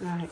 Right.